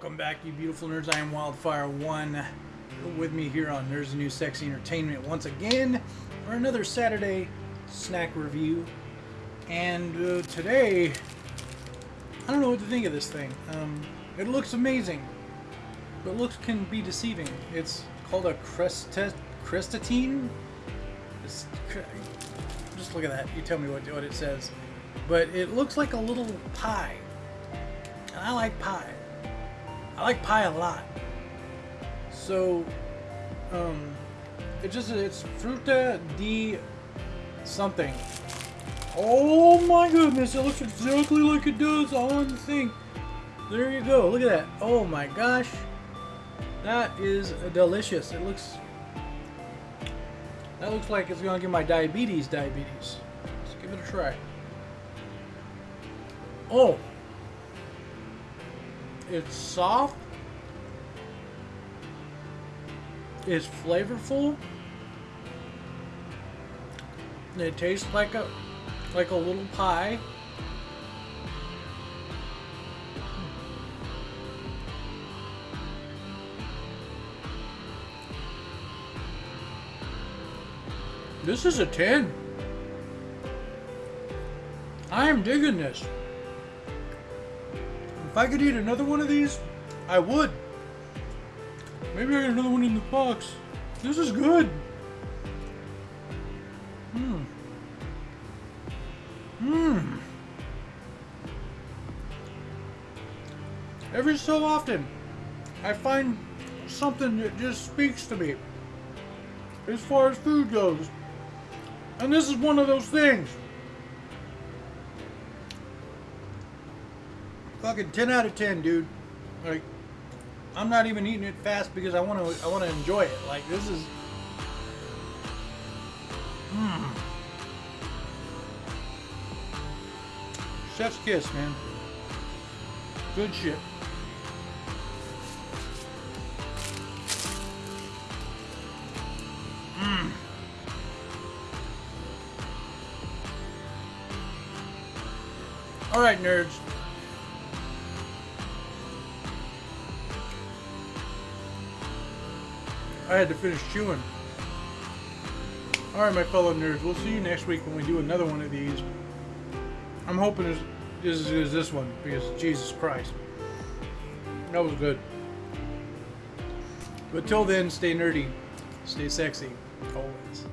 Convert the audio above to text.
beautiful nerds. I am Wildfire1 with me here on Nerds New Sexy Entertainment once again for another Saturday snack review. And uh, today, I don't know what to think of this thing. Um, it looks amazing, but looks can be deceiving. It's called a cresta crestatine. Just look at that. You tell me what, what it says. But it looks like a little pie. And I like pie. I like pie a lot. So, um, it just, it's fruta di something. Oh my goodness, it looks exactly like it does on the thing. There you go, look at that. Oh my gosh. That is delicious. It looks, that looks like it's gonna give my diabetes diabetes. Let's give it a try. Oh, it's soft. It's flavorful. It tastes like a like a little pie. This is a 10. I am digging this. If I could eat another one of these, I would. Maybe I get another one in the box. This is good. Mmm. Mmm. Every so often, I find something that just speaks to me as far as food goes. And this is one of those things. Fucking 10 out of 10, dude. Like, I'm not even eating it fast because I want to. I want to enjoy it. Like this is. Mmm. Chef's kiss, man. Good shit. Mmm. All right, nerds. I had to finish chewing. Alright, my fellow nerds, we'll see you next week when we do another one of these. I'm hoping it's as good as this one, because Jesus Christ. That was good. But till then, stay nerdy, stay sexy, always.